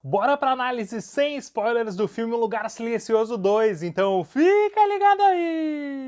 Bora pra análise sem spoilers do filme Lugar Silencioso 2, então fica ligado aí!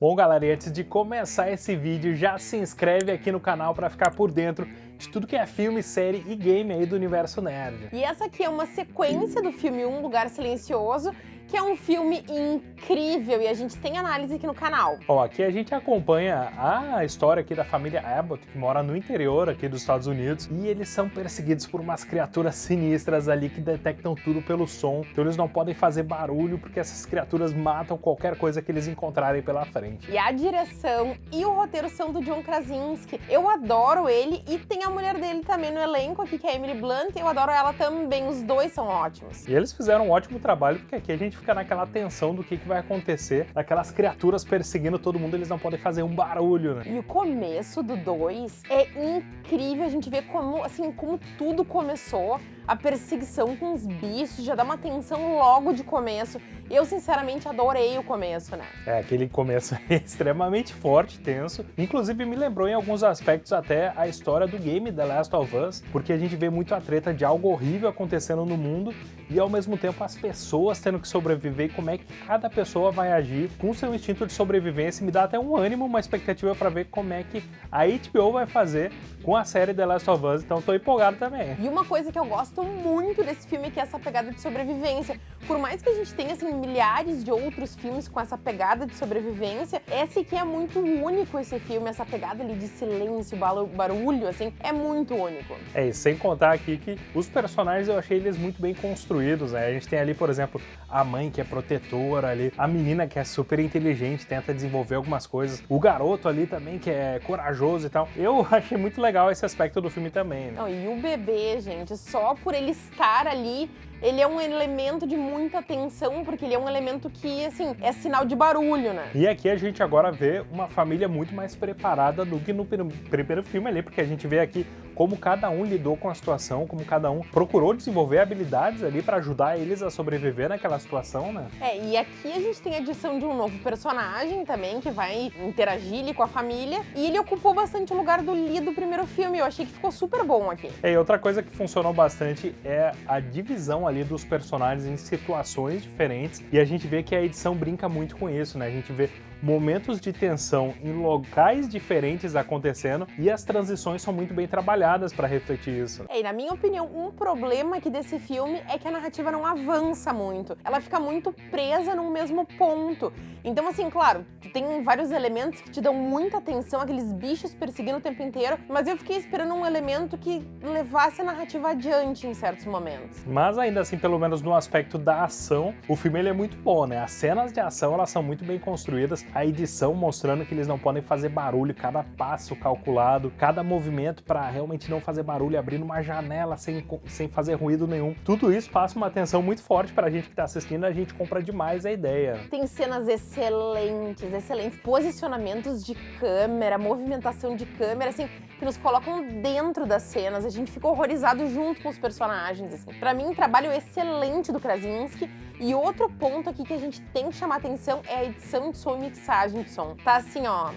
Bom galera, e antes de começar esse vídeo, já se inscreve aqui no canal para ficar por dentro de tudo que é filme, série e game aí do universo nerd. E essa aqui é uma sequência do filme Um Lugar Silencioso, que é um filme incrível e a gente tem análise aqui no canal. Bom, aqui a gente acompanha a história aqui da família Abbott, que mora no interior aqui dos Estados Unidos, e eles são perseguidos por umas criaturas sinistras ali que detectam tudo pelo som, então eles não podem fazer barulho porque essas criaturas matam qualquer coisa que eles encontrarem pela frente. E a direção e o roteiro são do John Krasinski. Eu adoro ele e tem a mulher dele também no elenco aqui, que é a Emily Blunt, eu adoro ela também, os dois são ótimos. E eles fizeram um ótimo trabalho, porque aqui a gente fica naquela tensão do que, que vai acontecer, aquelas criaturas perseguindo todo mundo, eles não podem fazer um barulho, né? E o começo do 2 é incrível, a gente vê como, assim, como tudo começou, a perseguição com os bichos, já dá uma tensão logo de começo. Eu, sinceramente, adorei o começo, né? É, aquele começo extremamente forte, tenso. Inclusive, me lembrou em alguns aspectos até a história do game The Last of Us, porque a gente vê muito a treta de algo horrível acontecendo no mundo e, ao mesmo tempo, as pessoas tendo que sobreviver e como é que cada pessoa vai agir com seu instinto de sobrevivência. Me dá até um ânimo, uma expectativa para ver como é que a HBO vai fazer com a série The Last of Us, então tô empolgado também. E uma coisa que eu gosto muito desse filme que é essa pegada de sobrevivência. Por mais que a gente tenha, assim, milhares de outros filmes com essa pegada de sobrevivência, esse aqui é muito único, esse filme, essa pegada ali de silêncio, barulho, assim, é muito único. É, e sem contar aqui que os personagens eu achei eles muito bem construídos, né? A gente tem ali, por exemplo, a mãe que é protetora ali, a menina que é super inteligente, tenta desenvolver algumas coisas, o garoto ali também que é corajoso e tal. Eu achei muito legal esse aspecto do filme também, né? Não, e o bebê, gente, só por ele estar ali ele é um elemento de muita tensão, porque ele é um elemento que, assim, é sinal de barulho, né? E aqui a gente agora vê uma família muito mais preparada do que no primeiro filme ali, porque a gente vê aqui como cada um lidou com a situação, como cada um procurou desenvolver habilidades ali para ajudar eles a sobreviver naquela situação, né? É, e aqui a gente tem a adição de um novo personagem também, que vai interagir ali com a família, e ele ocupou bastante o lugar do Lee do primeiro filme, eu achei que ficou super bom aqui. É, e outra coisa que funcionou bastante é a divisão ali dos personagens em situações diferentes, e a gente vê que a edição brinca muito com isso, né? A gente vê momentos de tensão em locais diferentes acontecendo e as transições são muito bem trabalhadas para refletir isso. É, e na minha opinião, um problema aqui desse filme é que a narrativa não avança muito. Ela fica muito presa num mesmo ponto. Então, assim, claro, tem vários elementos que te dão muita atenção, aqueles bichos perseguindo o tempo inteiro, mas eu fiquei esperando um elemento que levasse a narrativa adiante em certos momentos. Mas ainda assim, pelo menos no aspecto da ação, o filme ele é muito bom, né? As cenas de ação, elas são muito bem construídas, a edição mostrando que eles não podem fazer barulho, cada passo calculado, cada movimento para realmente não fazer barulho, abrindo uma janela sem, sem fazer ruído nenhum. Tudo isso passa uma atenção muito forte para a gente que está assistindo, a gente compra demais a ideia. Tem cenas excelentes, excelentes posicionamentos de câmera, movimentação de câmera, assim, que nos colocam dentro das cenas, a gente fica horrorizado junto com os personagens, assim. Pra mim, um trabalho excelente do Krasinski, e outro ponto aqui que a gente tem que chamar atenção é a edição de som e mixagem de. Tá assim, ó,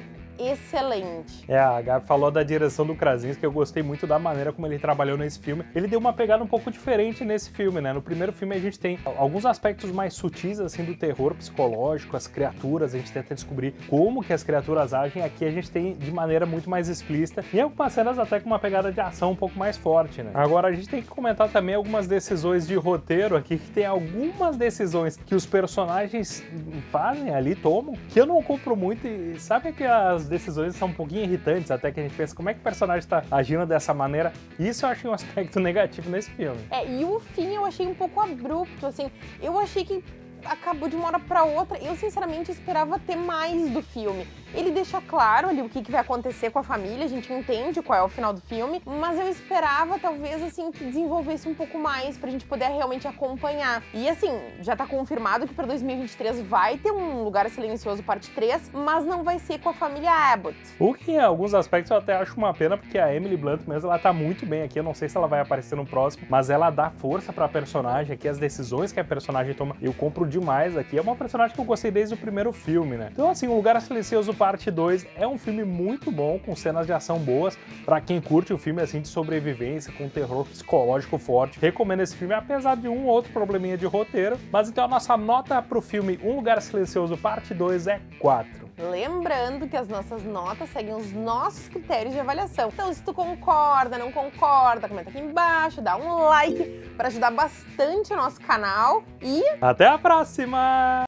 excelente. É, a Gabi falou da direção do Krasinski, eu gostei muito da maneira como ele trabalhou nesse filme. Ele deu uma pegada um pouco diferente nesse filme, né? No primeiro filme a gente tem alguns aspectos mais sutis, assim, do terror psicológico, as criaturas, a gente tenta descobrir como que as criaturas agem. Aqui a gente tem de maneira muito mais explícita e algumas cenas até com uma pegada de ação um pouco mais forte, né? Agora a gente tem que comentar também algumas decisões de roteiro aqui, que tem algumas decisões que os personagens fazem ali, tomam, que eu não compro muito e sabe que as decisões são um pouquinho irritantes, até que a gente pensa como é que o personagem está agindo dessa maneira. Isso eu achei um aspecto negativo nesse filme. É, e o fim eu achei um pouco abrupto, assim. Eu achei que acabou de uma hora para outra. Eu, sinceramente, esperava ter mais do filme. Ele deixa claro ali o que, que vai acontecer com a família, a gente entende qual é o final do filme, mas eu esperava, talvez, assim, que desenvolvesse um pouco mais pra gente poder realmente acompanhar. E, assim, já tá confirmado que pra 2023 vai ter um Lugar Silencioso parte 3, mas não vai ser com a família Abbott. O que, em alguns aspectos, eu até acho uma pena, porque a Emily Blunt mesmo, ela tá muito bem aqui, eu não sei se ela vai aparecer no próximo, mas ela dá força pra personagem aqui, as decisões que a personagem toma, eu compro demais aqui. É uma personagem que eu gostei desde o primeiro filme, né? Então, assim, o Lugar Silencioso Parte 2 é um filme muito bom, com cenas de ação boas, para quem curte um filme assim de sobrevivência, com terror psicológico forte. Recomendo esse filme, apesar de um ou outro probleminha de roteiro. Mas então a nossa nota pro filme Um Lugar Silencioso Parte 2 é 4. Lembrando que as nossas notas seguem os nossos critérios de avaliação. Então, se tu concorda, não concorda, comenta aqui embaixo, dá um like para ajudar bastante o nosso canal e até a próxima!